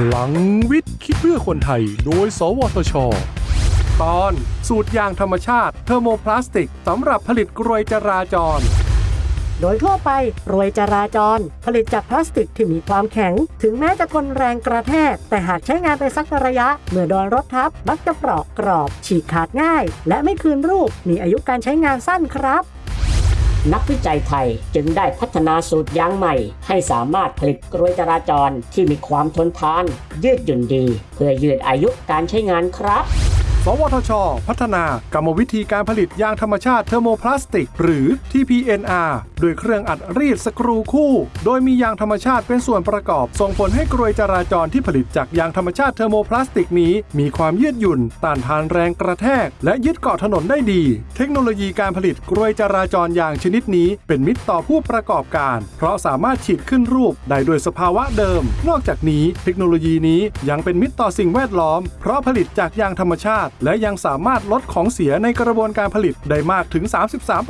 พลังวิทย์คิดเพื่อคนไทย โดย สวทช ตอนสูตรยางธรรมชาติเทอร์โมพลาสติกสำหรับผลิตกรวยจราจร โดยทั่วไปรวยจราจร ผลิตจากพลาสติกที่มีความแข็ง ถึงแม้จะทนแรงกระแทก แต่หากใช้งานไปสักระยะ เมื่อโดนรถทับมักจะเปราะกรอบ ฉีกขาดง่าย และไม่คืนรูปมีอายุการใช้งานสั้นครับ นักวิจัยไทยจึงได้พัฒนาสูตรยางใหม่ ให้สามารถผลิตกรวยจราจรที่มีความทนทาน ยืดหยุ่นดี เพื่อยืดอายุการใช้งานครับ สวทช พัฒนากรรมวิธีการผลิตยางธรรมชาติเทอร์โมพลาสติก หรือ TPNR โดยเครื่องอัดรีดสกรูคู่ โดยมียางธรรมชาติเป็นส่วนประกอบ ส่งผลให้กรวยจราจรที่ผลิตจากยางธรรมชาติเทอร์โมพลาสติกนี้ มีความยืดหยุ่น ต้านทานแรงกระแทก และยึดเกาะถนนได้ดี เทคโนโลยีการผลิตกรวยจราจรยางชนิดนี้ เป็นมิตรต่อผู้ประกอบการ เพราะสามารถฉีดขึ้นรูปได้โดยสภาวะเดิม นอกจากนี้ เทคโนโลยีนี้ยังเป็นมิตรต่อสิ่งแวดล้อม เพราะผลิตจากยางธรรมชาติและยังสามารถลดของเสียในกระบวนการผลิตได้มากถึง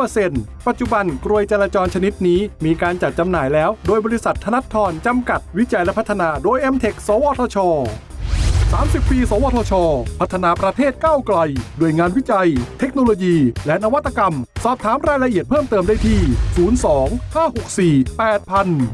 33%ปัจจุบันกรวยจราจรชนิดนี้มีการจัดจำหน่ายแล้ว โดยบริษัทธนัททรจำกัดวิจัยและพัฒนาโดย m t e c สวทช 30 ปี สวทช พัฒนาประเทศก้าวไกล ด้วยงานวิจัย เทคโนโลยี และนวัตกรรม สอบถามรายละเอียดเพิ่มเติมได้ที่ 02 564 8000